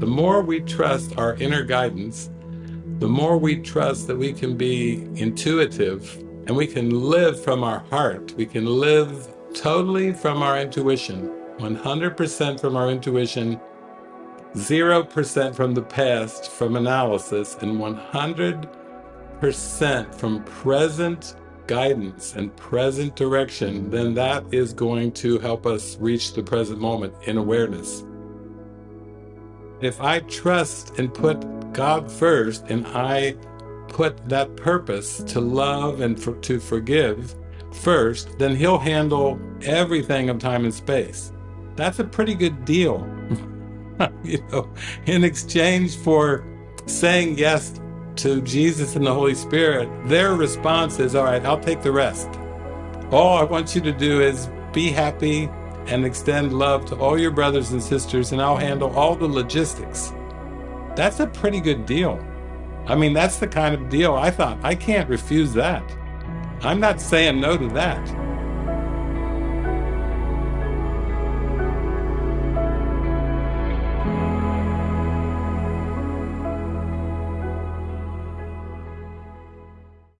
The more we trust our inner guidance, the more we trust that we can be intuitive and we can live from our heart. We can live totally from our intuition, 100% from our intuition, 0% from the past, from analysis, and 100% from present guidance and present direction, then that is going to help us reach the present moment in awareness. If I trust and put God first, and I put that purpose to love and for, to forgive first, then he'll handle everything of time and space. That's a pretty good deal. you know, in exchange for saying yes to Jesus and the Holy Spirit, their response is, all right, I'll take the rest. All I want you to do is be happy and extend love to all your brothers and sisters, and I'll handle all the logistics. That's a pretty good deal. I mean, that's the kind of deal I thought, I can't refuse that. I'm not saying no to that.